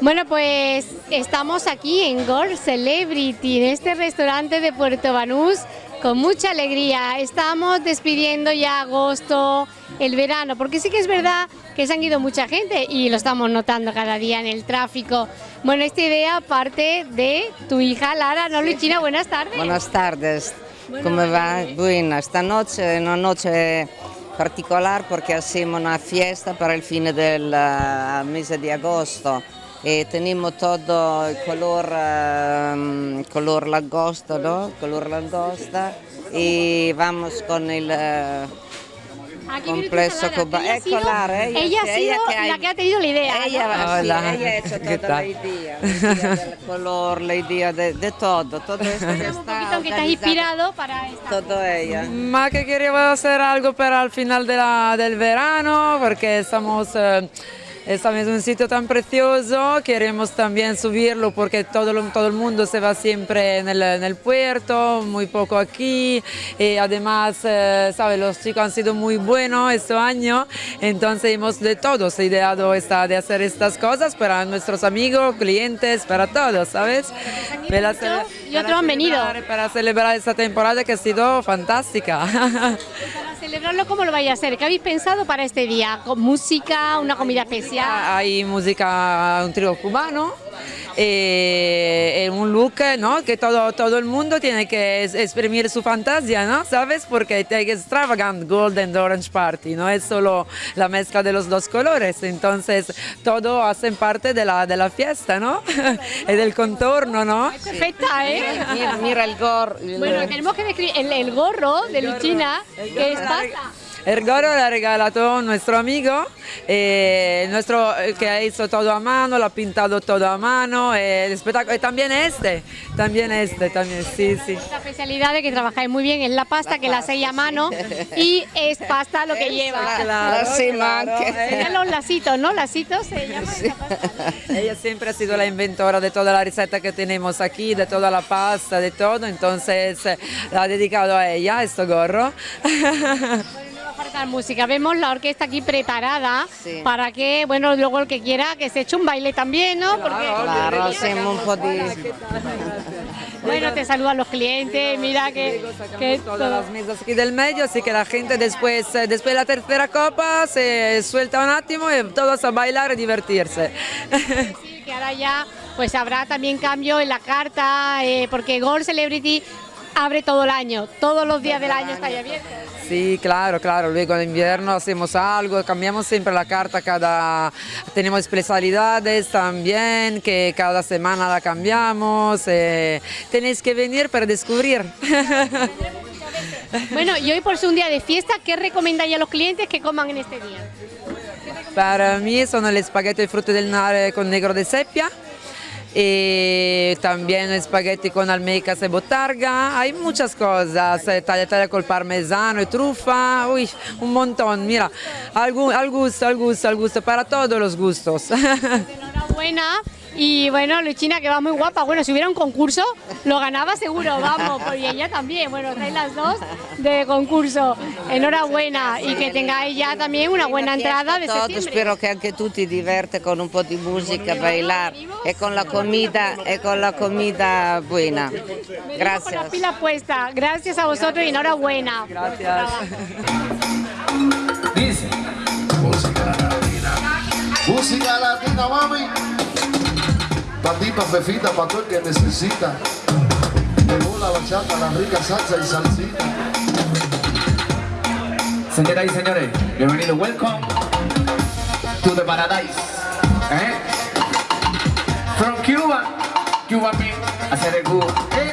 Bueno, pues estamos aquí en Gore Celebrity, en este restaurante de Puerto Banús, con mucha alegría. Estamos despidiendo ya agosto, el verano, porque sí que es verdad que se han ido mucha gente y lo estamos notando cada día en el tráfico. Bueno, esta idea parte de tu hija Lara, ¿no, Luchina? Buenas tardes. Buenas tardes. ¿Cómo va? Buena. Esta noche es una noche particular porque hacemos una fiesta para el fin del uh, mese di agosto e tenemos todo il color, um, color langosta, ¿no? Color langosta y vamos con el uh, que ha sido- Ecco Lara, ella, ella ha sí, sido ella que ha- la que ha tenido la idea. Ella, ¿no? sí, ella ha hecho ¿Qué toda la idea, del color, la idea de, de todo, todo esto Un está poquito que estás inspirado para esta. Todo ella. Ma que quería hacer algo para el final de la- del verano, porque estamos, eh, estamos en un sitio tan precioso, queremos también subirlo porque todo, el mundo se va siempre en el, en el puerto, muy poco aquí, y además, eh, ¿sabes? Los chicos han sido muy buenos este año, entonces hemos de todos ideado esta, de hacer estas cosas para nuestros amigos, clientes, para todos, ¿sabes? Para y otros han venido. para celebrar esta temporada que ha sido fantástica. Celebrarlo, ¿cómo lo vais a hacer? ¿Qué habéis pensado para este día? ¿Con música, una comida especial? Hay música, un trío cubano, eh, un look ¿no? que todo, todo el mundo tiene que es- exprimir su fantasía, ¿no? ¿sabes? Porque es extravagant golden orange party, no es solo la mezcla de los dos colores, entonces todo hacen parte de la, de la fiesta, ¿no? y del contorno, ¿no? Perfecta, ¿eh? Mira, mira el gorro. el- Bueno, tenemos que describir el, el gorro de Luchina, que es pasta. El gorro lo ha regalado nuestro amigo, eh, nuestro, eh, que ha hecho todo a mano, lo ha pintado todo a mano, eh, el espectáculo, y también este, también este, también, sí, sí. La especialidad de que trabajáis muy bien es la pasta, que la hacéis a mano y es pasta lo que lleva. La cima claro. Serían los lacitos, ¿no? Lacitos se llama esta pasta. Ella siempre ha sido la inventora de toda la receta que tenemos aquí, de toda la pasta, de todo, entonces eh, la ha dedicado a ella, este gorro. Faltar música. Vemos la orquesta aquí preparada Sí. para que, bueno, luego el que quiera que se eche un baile también, ¿no? Porque, Claro, hacemos un po' di... bueno, te saludan los clientes, mira que, que todas todo- las mesas aquí del medio, así que la gente después, eh, después de la tercera copa se suelta un attimo y todos a bailar y divertirse. Sí, que ahora ya pues habrá también cambio en la carta, eh, porque Gold Celebrity abre todo el año, todos los días del año está ahí abierto. Sí, claro, claro. Luego en invierno hacemos algo, cambiamos siempre la carta cada... Tenemos especialidades también, que cada semana la cambiamos. eh, Tenéis que venir para descubrir. Bueno, y hoy por ser un día de fiesta, ¿qué recomendáis a los clientes que coman en este día? Para mí son el espagueti de frutti del mare con negro de sepia. Y también espagueti con almecas y botarga, hay muchas cosas, eh, tagliatelle col parmesano y trufa, uy, un montón, mira, al, al gusto, al gusto, al gusto, para todos los gustos. Enhorabuena. Y bueno, Luchina, que va muy guapa. Bueno, si hubiera un concurso, lo ganaba seguro, vamos. Y ella también. Bueno, estáis las dos de concurso. Enhorabuena. Y que tengáis ya también una buena entrada de Todo, septiembre. spero che anche tu ti diverti con un po' di musica, bailar e con la comida, e con la comida buena. Venimos Con las Gracias. pilas puestas. Gracias a vosotros y enhorabuena. Gracias. Dice. Música latina. Música latina, mami. Pa' ti, pa' Fefita, pa' todo el que necesita. Llegó la bachata, la rica salsa y salsita. Señoras y señores, bienvenidos, welcome to the paradise. ¿Eh? From Cuba, Cuba Pin, hacer el Cuba. ¿Eh?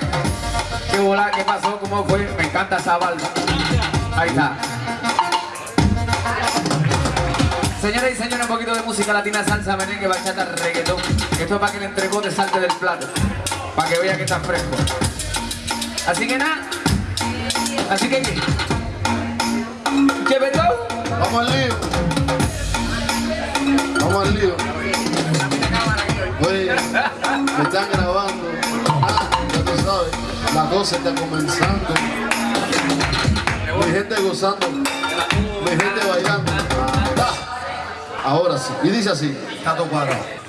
¿Qué volá? ¿Qué pasó? ¿Cómo fue? Me encanta esa balda. Ahí está. Señoras y señores, un poquito de música latina, salsa, merengue, bachata, reggaetón. Esto es para que el entregó te salte del plato. Para que vea que está fresco. Así que nada. Así que... ¿Qué betón? Vamos al lío. Vamos al lío. Oye, me están grabando. Ah, ya tú sabes, la cosa está comenzando. Mi gente gozando, mi gente bailando. Ah, ahora sí. Y dice así. Está todo cuadrado.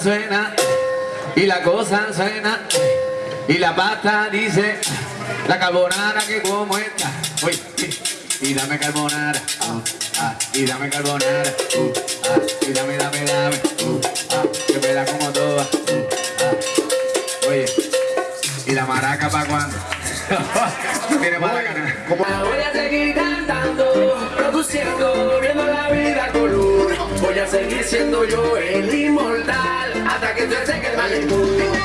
suena, y la cosa suena, y la pasta dice, la carbonara que como esta. Uy, y dame carbonara, uh, y dame carbonara, uh, ah, y dame, dame, dame, uh, que me la como toda. Uh, Oye, y la maraca para cuando. Tiene maraca. Voy a seguir cantando, produciendo, viendo la vida color. Voy a seguir siendo yo el seconds are taking it.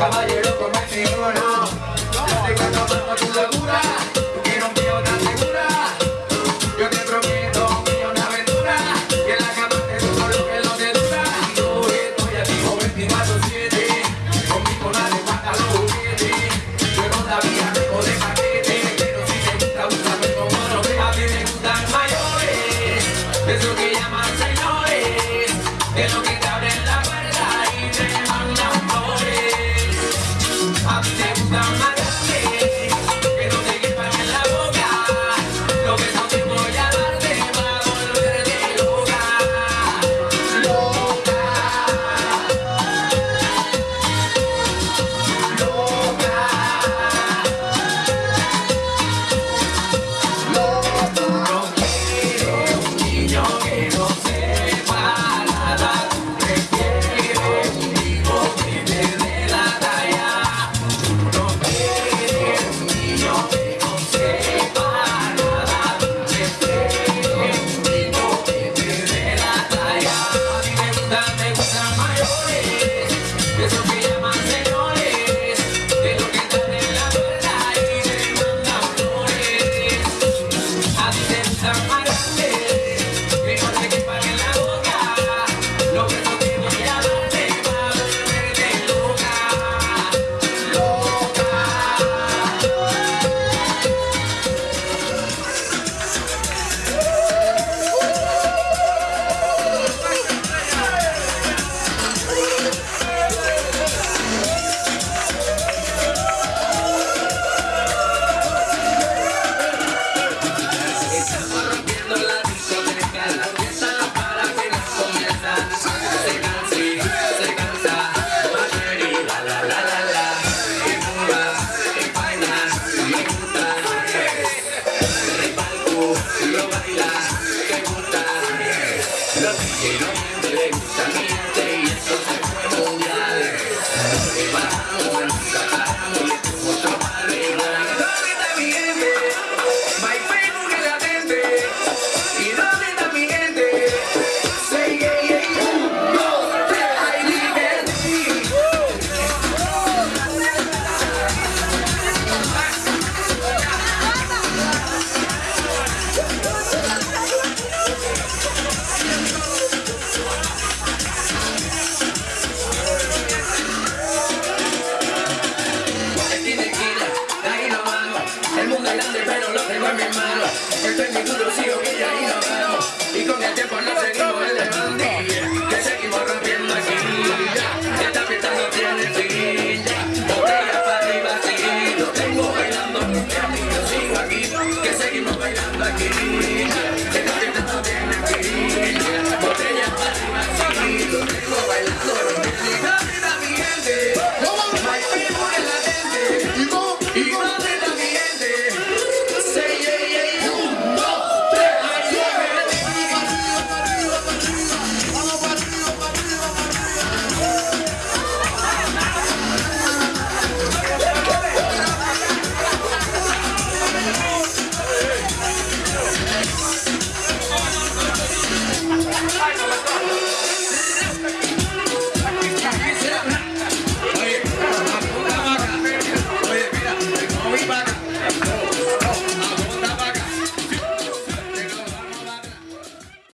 caballero con el matrimonio.